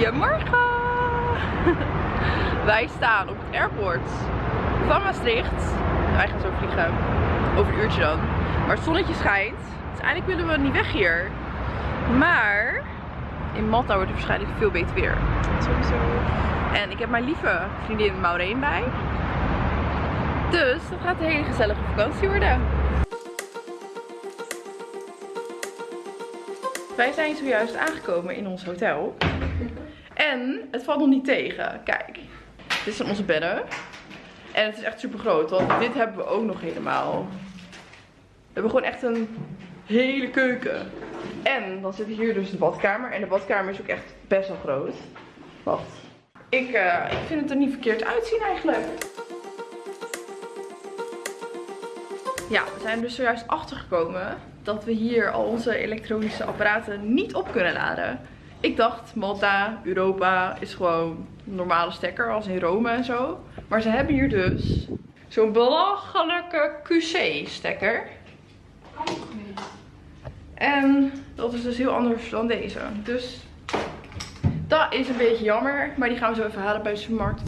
Goedemorgen! Wij staan op het airport van Maastricht. Wij gaan zo vliegen. Over een uurtje dan. Maar het zonnetje schijnt. Dus eigenlijk willen we niet weg hier. Maar in Malta wordt het waarschijnlijk veel beter weer. Sowieso. En ik heb mijn lieve vriendin Maureen bij. Dus dat gaat een hele gezellige vakantie worden. Wij zijn zojuist aangekomen in ons hotel. En het valt nog niet tegen. Kijk, dit zijn onze bedden. En het is echt super groot, want dit hebben we ook nog helemaal. We hebben gewoon echt een hele keuken. En dan zit hier dus de badkamer. En de badkamer is ook echt best wel groot. Wacht. Ik, eh, ik vind het er niet verkeerd uitzien eigenlijk. Ja, we zijn dus zojuist achtergekomen dat we hier al onze elektronische apparaten niet op kunnen laden. Ik dacht, Malta, Europa is gewoon een normale stekker als in Rome en zo. Maar ze hebben hier dus zo'n belachelijke QC stekker. En dat is dus heel anders dan deze. Dus dat is een beetje jammer. Maar die gaan we zo even halen bij de supermarkt.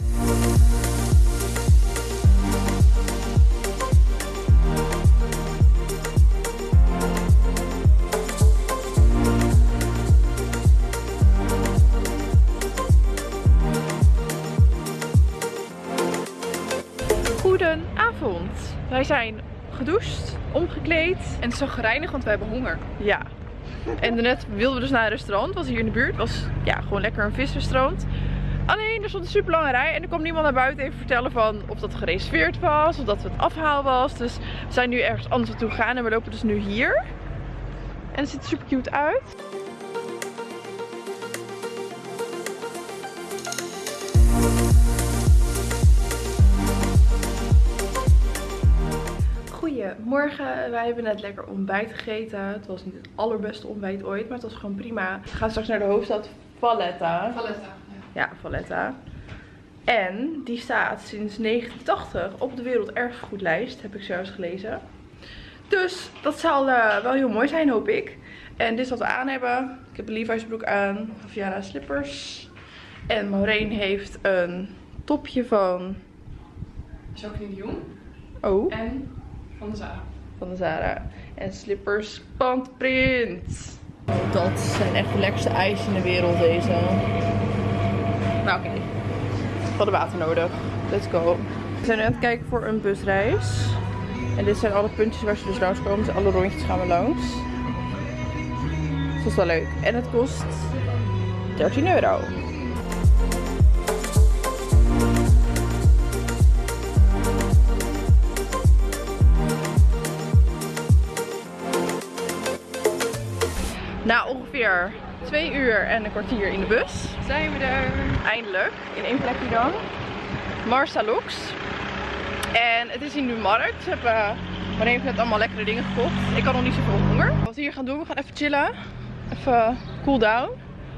Wij zijn gedoucht, omgekleed. En het gereinigd, want we hebben honger. Ja. En daarnet wilden we dus naar een restaurant. Was hier in de buurt. Was ja, gewoon lekker een visrestaurant. Alleen er stond een super lange rij. En er kwam niemand naar buiten even vertellen van of dat gereserveerd was. Of dat het afhaal was. Dus we zijn nu ergens anders naartoe gegaan. En we lopen dus nu hier. En het ziet er super cute uit. Goedemorgen, wij hebben net lekker ontbijt gegeten. Het was niet het allerbeste ontbijt ooit, maar het was gewoon prima. We gaan straks naar de hoofdstad Valletta. Valletta. Ja, Valletta. En die staat sinds 1980 op de werelderfgoedlijst, heb ik zelfs gelezen. Dus dat zal uh, wel heel mooi zijn, hoop ik. En dit is wat we aan hebben. Ik heb een Levi's broek aan, Viana slippers. En Maureen heeft een topje van... Jacqueline Jong. Oh. En van de Zara. van de Zara. En slippers pandprint. Dat zijn echt de lekkerste ijs in de wereld deze. Maar oké. We hadden water nodig. Let's go. We zijn nu aan het kijken voor een busreis. En dit zijn alle puntjes waar ze dus langskomen. Dus alle rondjes gaan we langs. Dus dat is wel leuk. En het kost 13 euro. Na ongeveer twee uur en een kwartier in de bus zijn we er eindelijk. In één plekje dan. Marsa Lux. En het is hier nu markt. Ze hebben maar heeft net allemaal lekkere dingen gekocht. Ik had nog niet zoveel honger. Wat we hier gaan doen, we gaan even chillen. Even cool down.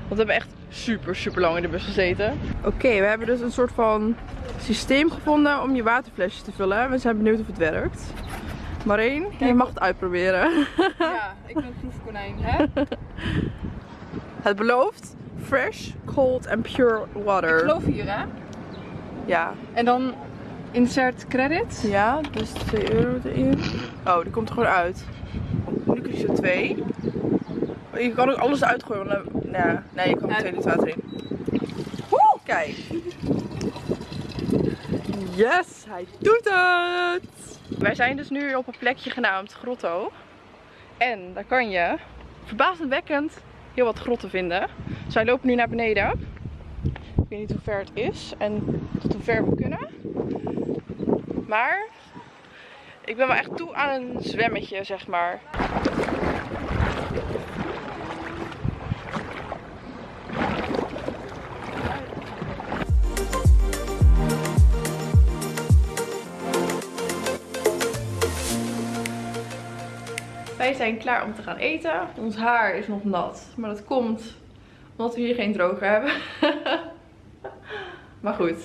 Want we hebben echt super super lang in de bus gezeten. Oké, we hebben dus een soort van systeem gevonden om je waterflesjes te vullen. We zijn benieuwd of het werkt. Marijn, je mag het uitproberen. Ja, ik ben een proefkonijn, hè? Het belooft fresh, cold and pure water. Ik geloof hier, hè? Ja. En dan insert credit. Ja, dus 2 euro erin. Oh, die komt er gewoon uit. Nu kies je er twee. Je kan ook alles uitgooien. Want dan, nee, nee, je kan er Ja. twee liter water in. Woe, kijk. Yes, hij doet het. Wij zijn dus nu op een plekje genaamd Grotto. En daar kan je verbazendwekkend heel wat grotten vinden. Dus wij lopen nu naar beneden. Ik weet niet hoe ver het is en tot hoe ver we kunnen. Maar ik ben wel echt toe aan een zwemmetje, zeg maar. Wij zijn klaar om te gaan eten. Ons haar is nog nat, maar dat komt omdat we hier geen droger hebben. maar goed,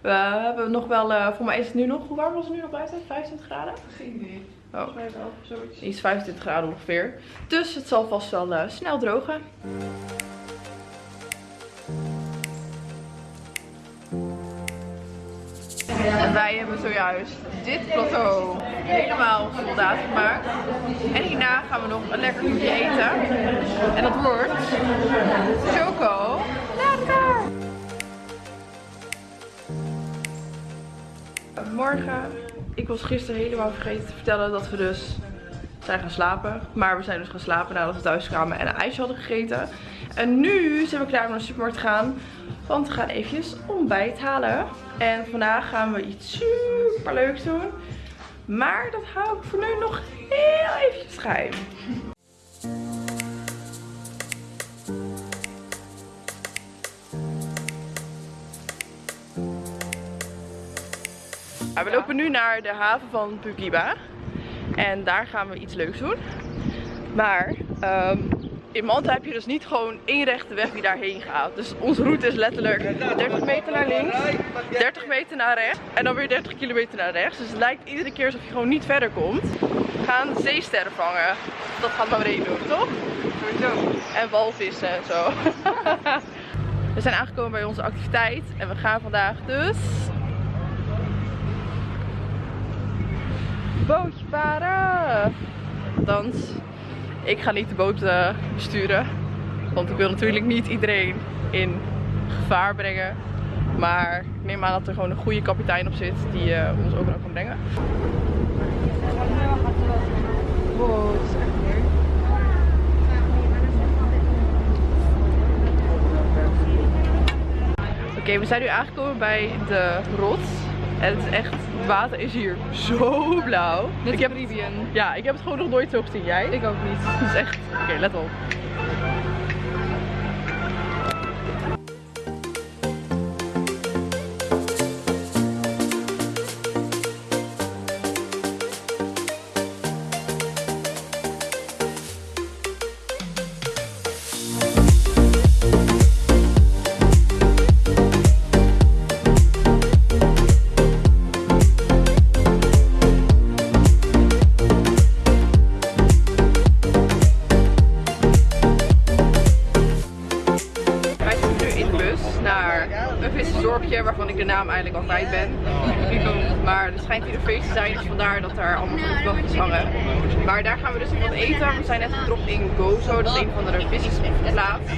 we hebben nog wel, eh, voor mij is het nu nog, hoe warm was het nu nog buiten? 25 graden? Geen idee. Oh, iets 25 graden ongeveer. Dus het zal vast wel eh, snel drogen. En wij hebben zojuist dit plateau helemaal soldaat gemaakt. En hierna gaan we nog een lekker toetje eten. En dat wordt choco. Lekker! Morgen, ik was gisteren helemaal vergeten te vertellen dat we dus zijn gaan slapen. Maar we zijn dus gaan slapen nadat we thuis kwamen en een ijsje hadden gegeten. En nu zijn we klaar om naar de supermarkt te gaan. Want we gaan eventjes ontbijt halen. En vandaag gaan we iets super leuks doen. Maar dat hou ik voor nu nog heel eventjes geheim. We lopen nu naar de haven van Pukiba. En daar gaan we iets leuks doen. Maar ehm, in Manta heb je dus niet gewoon één rechte weg die daarheen gaat. Dus onze route is letterlijk 30 meter naar links, 30 meter naar rechts en dan weer 30 kilometer naar rechts. Dus het lijkt iedere keer alsof je gewoon niet verder komt. We gaan zeesterren vangen. Dat gaat Maureen doen, toch? Sowieso. En walvissen en zo. We zijn aangekomen bij onze activiteit en we gaan vandaag dus bootje varen. Althans, ik ga niet de boot eh, besturen. Want ik wil natuurlijk niet iedereen in gevaar brengen. Maar ik neem aan dat er gewoon een goede kapitein op zit die eh, ons overal kan brengen. Oké, we zijn nu aangekomen bij de rots. En het is echt, het water is hier zo blauw. Net ik heb, ja, ik heb het gewoon nog nooit zo gezien. Jij? Ik ook niet. Het is echt, oké, let op. ben. Maar er schijnt hier een feest te zijn, dus vandaar dat daar allemaal vluchtwachtjes hangen. Maar daar gaan we dus wat eten. We zijn net gedropt in Gozo, dat is een van de vissersplaats.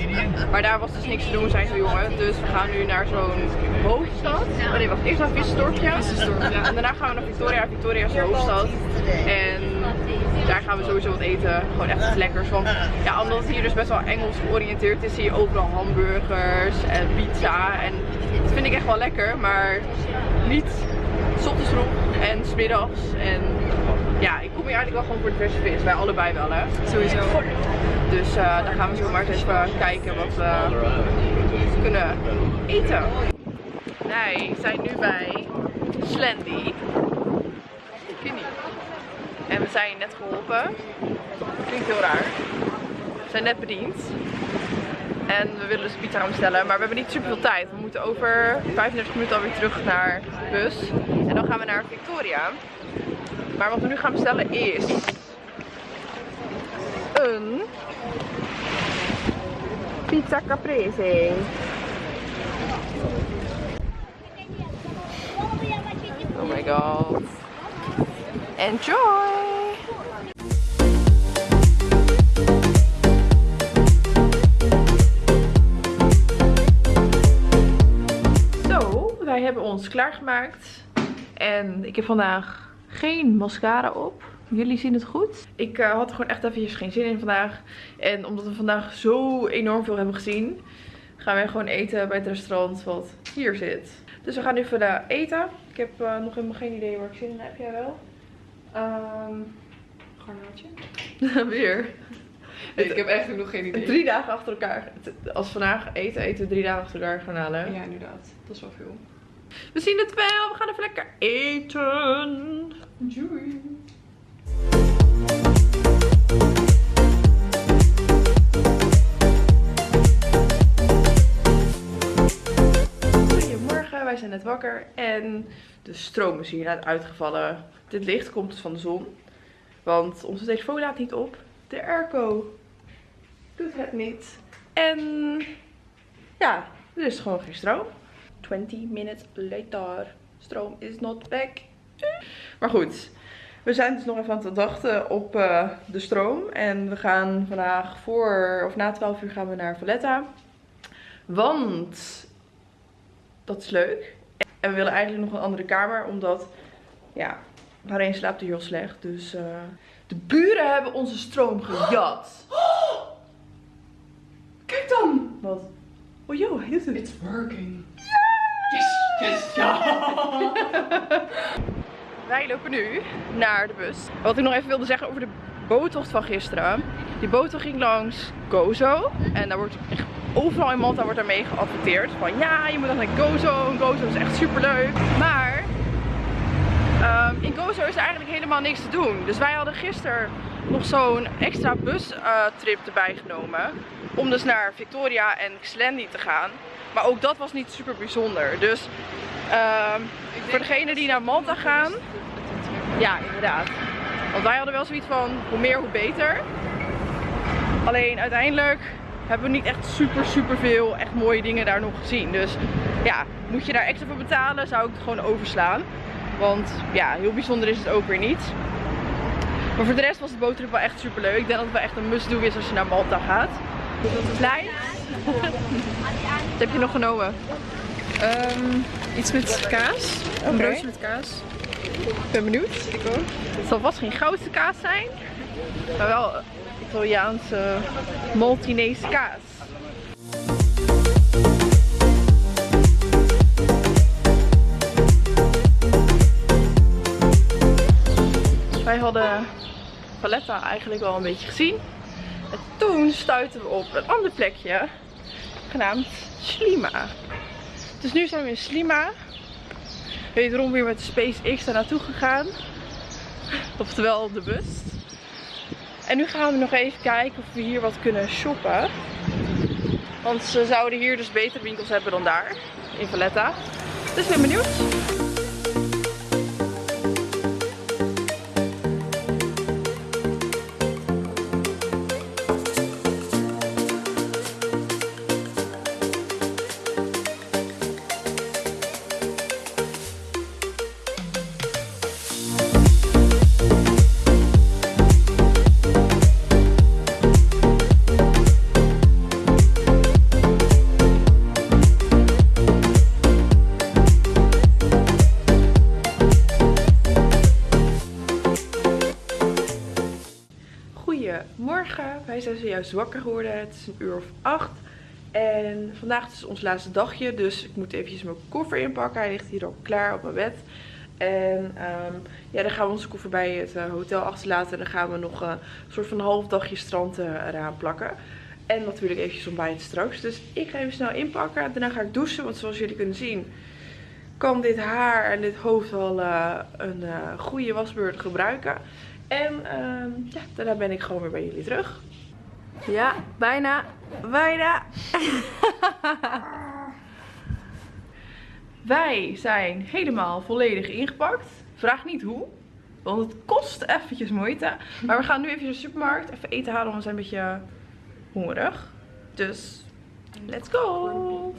Maar daar was dus niks te doen, zijn zo jongen. Dus we gaan nu naar zo'n hoofdstad. Oh nee, wacht, eerst naar vissersdorpje. En daarna gaan we naar Victoria. Victoria is de hoofdstad. En daar gaan we sowieso wat eten. Gewoon echt iets lekkers. Want ja, omdat het hier dus best wel Engels georiënteerd is, zie je overal hamburgers en pizza. En vind ik echt wel lekker, maar niet 's ochtends vroeg en 's middags. En ja, ik kom hier eigenlijk wel gewoon voor de verse vis. Wij allebei wel hè. Sowieso. Dus eh daar gaan we zo maar eens even kijken wat we kunnen eten. Wij zijn nu bij Slendy. Kinnie. En we zijn net geholpen. Klinkt heel raar. We zijn net bediend. En we willen dus pizza gaan bestellen. Maar we hebben niet super veel tijd. We moeten over 35 minuten alweer terug naar de bus. En dan gaan we naar Victoria. Maar wat we nu gaan bestellen is een pizza caprese. Oh my god. Enjoy! Ons klaargemaakt. En ik heb vandaag geen mascara op. Jullie zien het goed. Ik eh, had er gewoon echt eventjes geen zin in vandaag. En omdat we vandaag zo enorm veel hebben gezien, gaan wij gewoon eten bij het restaurant wat hier zit. Dus we gaan nu vandaag eten. Ik heb eh, nog helemaal geen idee waar ik zin in heb. Jij wel? Ehm Garnaatje? weer. Ik heb echt nog geen idee. Drie dagen achter elkaar. Als vandaag eten, eten we drie dagen achter elkaar gaan halen. Ja, inderdaad. Dat is wel veel. We zien het wel. We gaan even lekker eten. Enjoy. Goedemorgen, wij zijn net wakker en de stroom is hier net uitgevallen. Dit licht komt dus van de zon, want onze telefoon laat niet op. De airco doet het niet. En ja, er is gewoon geen stroom. 20 minutes later. Stroom is not back. Maar goed, we zijn dus nog even aan het wachten op uh, de stroom. En we gaan vandaag voor, of na 12 uur gaan we naar Valletta. Want dat is leuk. En we willen eigenlijk nog een andere kamer, omdat, ja, Marijn slaapt hier heel slecht. Dus uh, de buren hebben onze stroom gejat. Kijk dan! Wat? Oh joh, hij doet het. It's working. Yes! Wij lopen nu naar de bus. Wat ik nog even wilde zeggen over de boottocht van gisteren. Die boottocht ging langs Gozo. En daar wordt echt overal in Malta wordt daarmee geadverteerd. Van ja, je moet dan naar Gozo. Gozo is echt super leuk. Maar um, in Gozo is er eigenlijk helemaal niks te doen. Dus wij hadden gisteren nog zo'n extra bustrip uh, erbij genomen. Om dus naar Victoria en Xlendi te gaan. Maar ook dat was niet super bijzonder. Dus um, voor degenen die naar Malta gaan. Ja, inderdaad. Want wij hadden wel zoiets van hoe meer hoe beter. Alleen uiteindelijk hebben we niet echt super super veel echt mooie dingen daar nog gezien. Dus ja, moet je daar extra voor betalen, zou ik het gewoon overslaan. Want ja, heel bijzonder is het ook weer niet. Maar voor de rest was de boottrip wel echt super leuk. Ik denk dat het wel echt een must-do is als je naar Malta gaat. Klein. Wat heb je nog genomen? Um, iets met kaas. Een broodje met kaas. Ik ben benieuwd. Ik ook. Het zal vast geen goudse kaas zijn. Maar wel Italiaanse Maltinese kaas. Wij hadden Valletta eigenlijk wel een beetje gezien. En toen stuitten we op een ander plekje. Genaamd Slima. Dus nu zijn we in Slima. Wederom weer met de SpaceX daar naartoe gegaan. Oftewel de bus. En nu gaan we nog even kijken of we hier wat kunnen shoppen. Want ze zouden hier dus betere winkels hebben dan daar. In Valletta. Dus ik ben benieuwd. Wij zijn zojuist wakker geworden. Het is een uur of acht. En vandaag is ons laatste dagje, dus ik moet eventjes mijn koffer inpakken. Hij ligt hier al klaar op mijn bed. En um, ja, dan gaan we onze koffer bij het uh, hotel achterlaten. En dan gaan we nog uh, een soort van half dagje strand uh, eraan plakken. En natuurlijk eventjes ontbijten straks. Dus ik ga even snel inpakken. Daarna ga ik douchen, want zoals jullie kunnen zien kan dit haar en dit hoofd wel een goede wasbeurt gebruiken. En uh, ja, daarna ben ik gewoon weer bij jullie terug. Ja, bijna. Bijna. Wij zijn helemaal volledig ingepakt. Vraag niet hoe. Want het kost eventjes moeite. Maar we gaan nu even naar de supermarkt. Even eten halen, want we zijn een beetje hongerig. Dus, let's go.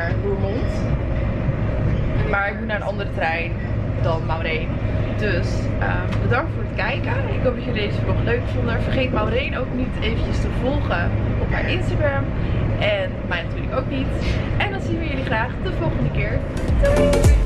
Naar Roermond. Maar ik moet naar een andere trein dan Maureen. Dus uh, bedankt voor het kijken. Ik hoop dat jullie deze vlog leuk vonden. Vergeet Maureen ook niet eventjes te volgen op haar Instagram. En mij natuurlijk ook niet. En dan zien we jullie graag de volgende keer. Doei!